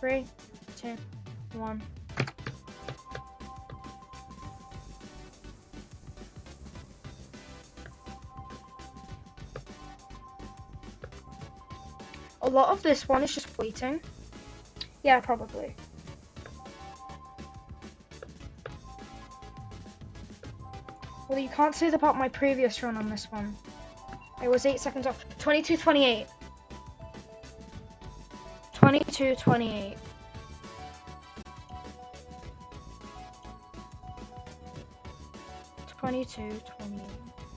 Three, two, one. A lot of this one is just waiting. Yeah, probably. Well, you can't say that about my previous run on this one. It was 8 seconds off. 22, 28. 22, 28. Twenty-two, twenty-eight.